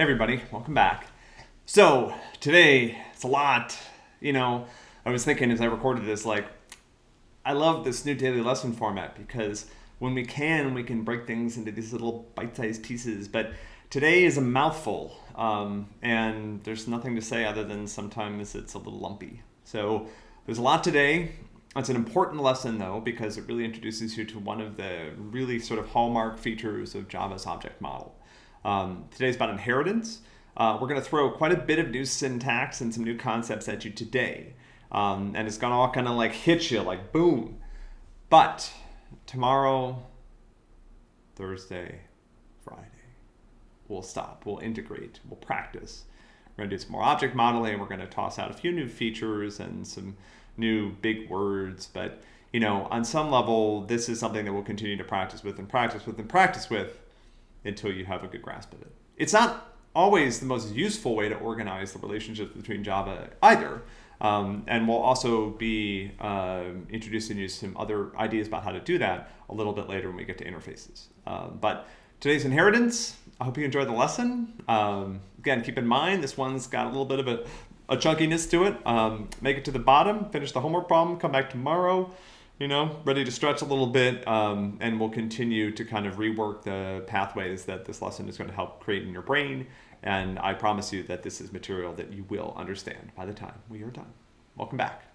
Everybody, welcome back. So today it's a lot. You know, I was thinking as I recorded this, like, I love this new daily lesson format because when we can, we can break things into these little bite-sized pieces. But today is a mouthful, um, and there's nothing to say other than sometimes it's a little lumpy. So there's a lot today. It's an important lesson though because it really introduces you to one of the really sort of hallmark features of Java's object model. Um, today's about inheritance. Uh, we're going to throw quite a bit of new syntax and some new concepts at you today. Um, and it's going to all kind of like hit you like boom. But tomorrow, Thursday, Friday, we'll stop, we'll integrate, we'll practice. We're going to do some more object modeling. We're going to toss out a few new features and some new big words. But, you know, on some level, this is something that we'll continue to practice with and practice with and practice with until you have a good grasp of it. It's not always the most useful way to organize the relationships between Java either. Um, and we'll also be uh, introducing you some other ideas about how to do that a little bit later when we get to interfaces. Uh, but today's inheritance, I hope you enjoyed the lesson. Um, again, keep in mind, this one's got a little bit of a, a chunkiness to it. Um, make it to the bottom, finish the homework problem, come back tomorrow you know, ready to stretch a little bit, um, and we'll continue to kind of rework the pathways that this lesson is going to help create in your brain. And I promise you that this is material that you will understand by the time we are done. Welcome back.